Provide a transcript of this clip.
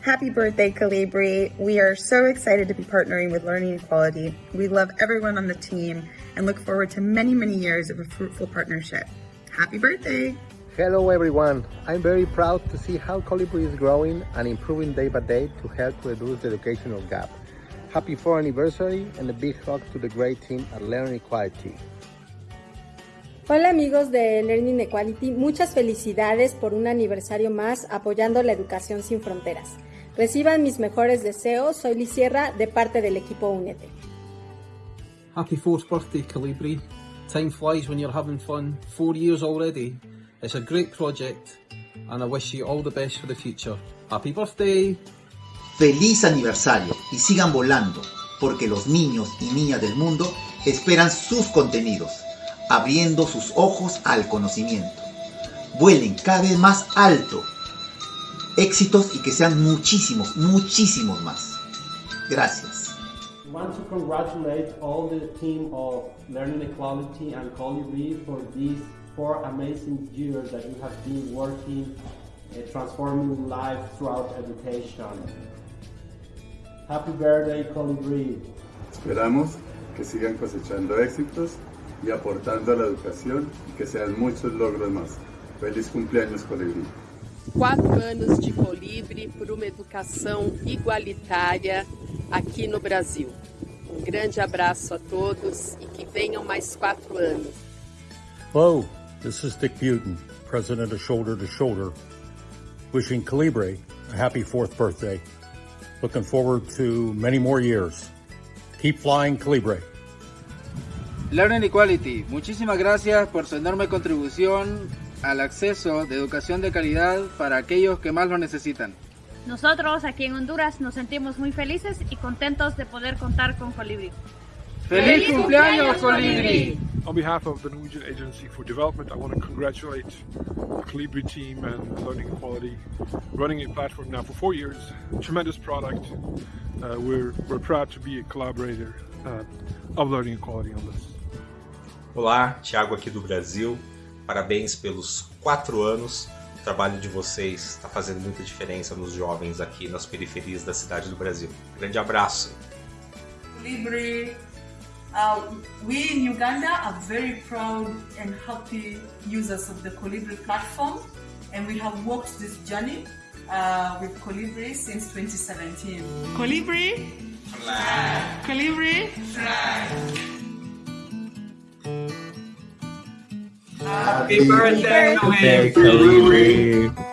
Happy birthday, Calibri. We are so excited to be partnering with Learning Equality. We love everyone on the team and look forward to many, many years of a fruitful partnership. Happy birthday! Hello, everyone. I'm very proud to see how Calibri is growing and improving day by day to help reduce the educational gap. Happy 4th anniversary and a big hug to the great team at Learning Equality. Hola amigos de Learning Equality, muchas felicidades por un aniversario más apoyando la educación sin fronteras. Reciban mis mejores deseos. Soy Liz Sierra de parte del equipo Únete. Happy fourth birthday, Calibri. Time flies when you're having fun. Four years already. It's a great project and I wish you all the best for the future. Happy birthday! Feliz aniversario y sigan volando, porque los niños y niñas del mundo esperan sus contenidos, abriendo sus ojos al conocimiento. Vuelen cada vez más alto éxitos y que sean muchísimos, muchísimos más. Gracias. We want to congratulate all the team of Learning Equality and Colibri for these four amazing years that you have been working, uh, transforming life throughout education. Happy birthday, Colibri. Esperamos que sigan cosechando éxitos y aportando a la educación y que sean muchos logros más. Feliz cumpleaños, Colibri. quatro anos de Colibre por uma educação igualitária aqui no Brasil. Um grande abraço a todos e que venham mais quatro anos. Hello, this is Dick Buten, president of Shoulder to Shoulder, wishing Calibre a happy fourth birthday. Looking forward to many more years. Keep flying, Calibre. Learning Equality, muchísimas gracias por su enorme contribución al acceso de educación de calidad para aquellos que más lo necesitan. Nosotros aquí en Honduras nos sentimos muy felices y contentos de poder contar con Colibri. ¡Feliz, cumpleaños, Colibri! On behalf of the Norwegian Agency for Development, I want to congratulate the Colibri team and Learning Equality, running a platform now for four years. Tremendous product. Uh, we're, we're proud to be a collaborator uh, of Learning Equality on this. Olá, Thiago aqui do Brasil. Parabéns pelos quatro anos. O trabalho de vocês está fazendo muita diferença nos jovens aqui nas periferias da cidade do Brasil. Grande abraço. Libre. Uh, we in Uganda are very proud and happy users of the Colibri platform, and we have walked this journey uh, with Colibri since 2017. Colibri, fly. Colibri, fly. Happy birthday, Colibri!